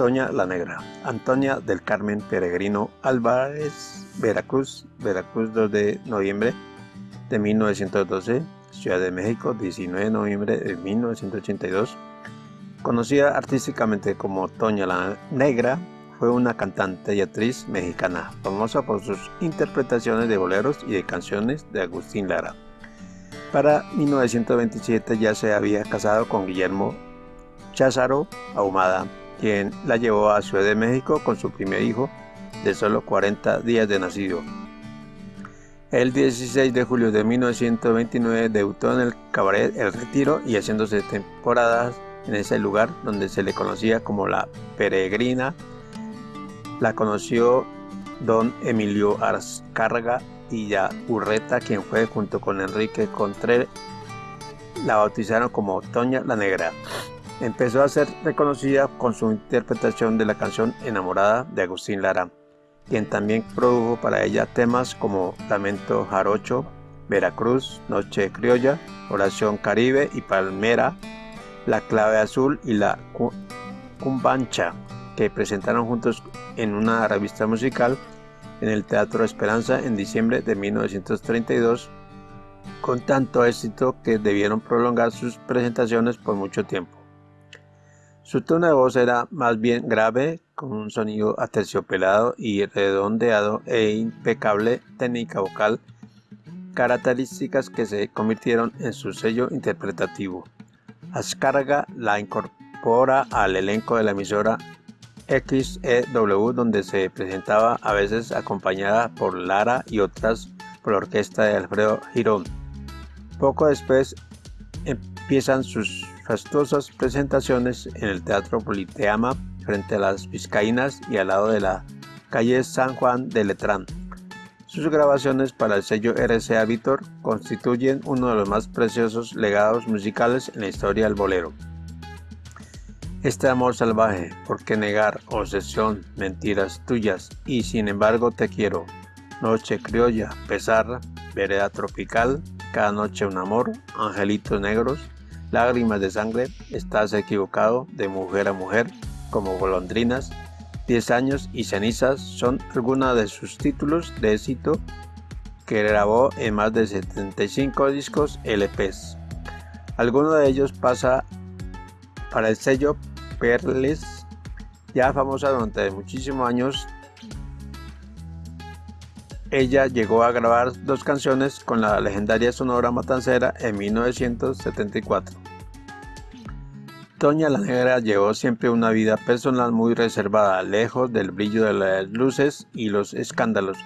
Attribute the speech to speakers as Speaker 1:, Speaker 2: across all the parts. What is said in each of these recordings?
Speaker 1: Toña la Negra, Antonia del Carmen Peregrino Álvarez, Veracruz, Veracruz 2 de noviembre de 1912, Ciudad de México 19 de noviembre de 1982. Conocida artísticamente como Toña la Negra, fue una cantante y actriz mexicana, famosa por sus interpretaciones de boleros y de canciones de Agustín Lara. Para 1927 ya se había casado con Guillermo Cházaro Ahumada, quien la llevó a Ciudad de México con su primer hijo de solo 40 días de nacido. El 16 de julio de 1929 debutó en el cabaret El Retiro y haciéndose temporadas en ese lugar donde se le conocía como la Peregrina. La conoció don Emilio Arzcarga y ya Urreta, quien fue junto con Enrique Contré, la bautizaron como Toña la Negra empezó a ser reconocida con su interpretación de la canción Enamorada de Agustín Lara, quien también produjo para ella temas como Lamento Jarocho, Veracruz, Noche Criolla, Oración Caribe y Palmera, La Clave Azul y La Cumbancha, que presentaron juntos en una revista musical en el Teatro Esperanza en diciembre de 1932, con tanto éxito que debieron prolongar sus presentaciones por mucho tiempo. Su tono de voz era más bien grave, con un sonido aterciopelado y redondeado e impecable técnica vocal, características que se convirtieron en su sello interpretativo. Ascarga la incorpora al elenco de la emisora XEW donde se presentaba a veces acompañada por Lara y otras por la orquesta de Alfredo Girón. Poco después empiezan sus fastuosas presentaciones en el Teatro Politeama frente a las Vizcaínas y al lado de la calle San Juan de Letrán. Sus grabaciones para el sello RCA Víctor constituyen uno de los más preciosos legados musicales en la historia del bolero. Este amor salvaje, ¿por qué negar? Obsesión, mentiras tuyas, y sin embargo te quiero. Noche criolla, pesar, vereda tropical, cada noche un amor, angelitos negros, Lágrimas de sangre, estás equivocado, de mujer a mujer, como golondrinas, 10 años y cenizas son algunos de sus títulos de éxito que grabó en más de 75 discos LPs. Alguno de ellos pasa para el sello Perles, ya famosa durante muchísimos años ella llegó a grabar dos canciones con la legendaria Sonora Matancera en 1974. Toña la Negra llevó siempre una vida personal muy reservada, lejos del brillo de las luces y los escándalos,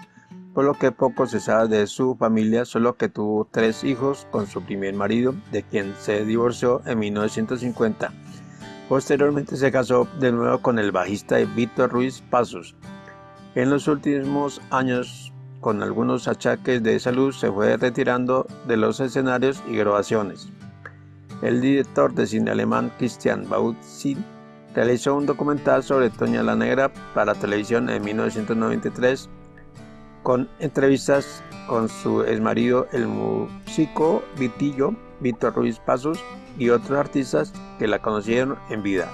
Speaker 1: por lo que poco se sabe de su familia, solo que tuvo tres hijos con su primer marido, de quien se divorció en 1950. Posteriormente se casó de nuevo con el bajista Víctor Ruiz Pasos. En los últimos años con algunos achaques de salud, se fue retirando de los escenarios y grabaciones. El director de cine alemán Christian Bautzin realizó un documental sobre Toña la Negra para televisión en 1993 con entrevistas con su exmarido el músico Vitillo, Víctor Ruiz Pasos y otros artistas que la conocieron en vida.